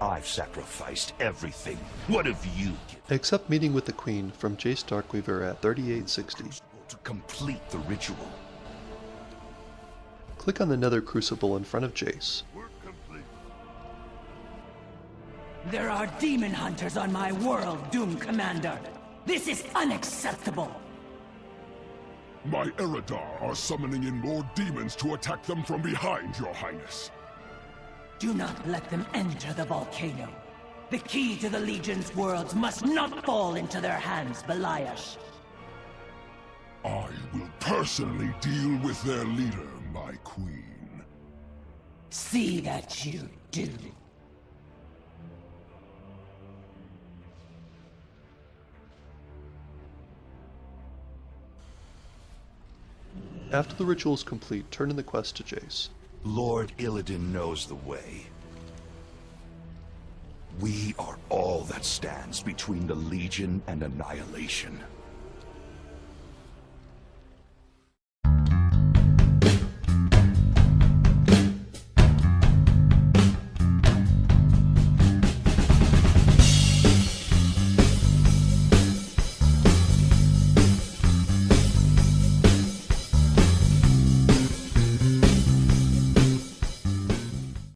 I've sacrificed everything. What have you given Accept meeting with the Queen from Jace Darkweaver at 3860. to complete the ritual? Click on the Nether Crucible in front of Jace. There are demon hunters on my world, Doom Commander. This is unacceptable. My Eridar are summoning in more demons to attack them from behind, your highness. Do not let them enter the volcano. The key to the Legion's worlds must not fall into their hands, Beliash. I will personally deal with their leader, my queen. See that you do. After the ritual is complete, turn in the quest to Jace. Lord Illidan knows the way. We are all that stands between the Legion and annihilation.